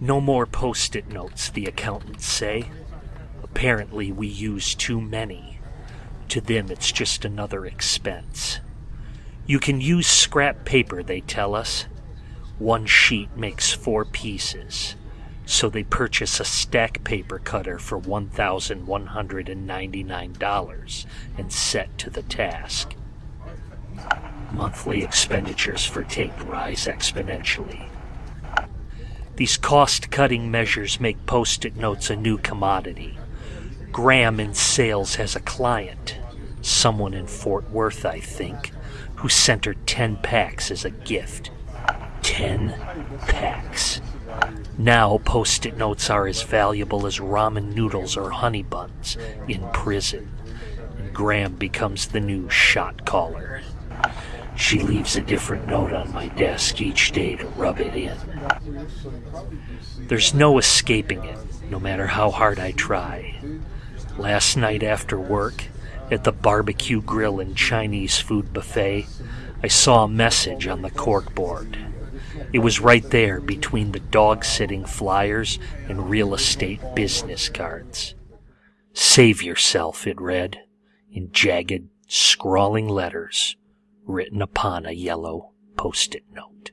No more post it notes, the accountants say. Apparently, we use too many. To them, it's just another expense. You can use scrap paper, they tell us. One sheet makes four pieces, so they purchase a stack paper cutter for $1,199 and set to the task. Monthly expenditures for tape rise exponentially. These cost cutting measures make post it notes a new commodity. Graham in sales has a client, someone in Fort Worth, I think, who sent her 10 packs as a gift. 10 packs. Now, post it notes are as valuable as ramen noodles or honey buns in prison, Graham becomes the new shot caller. She leaves a different note on my desk each day to rub it in. There's no escaping it, no matter how hard I try. Last night after work, at the barbecue grill and Chinese food buffet, I saw a message on the corkboard. It was right there between the dog sitting flyers and real estate business cards. Save yourself, it read, in jagged, scrawling letters written upon a yellow post it note.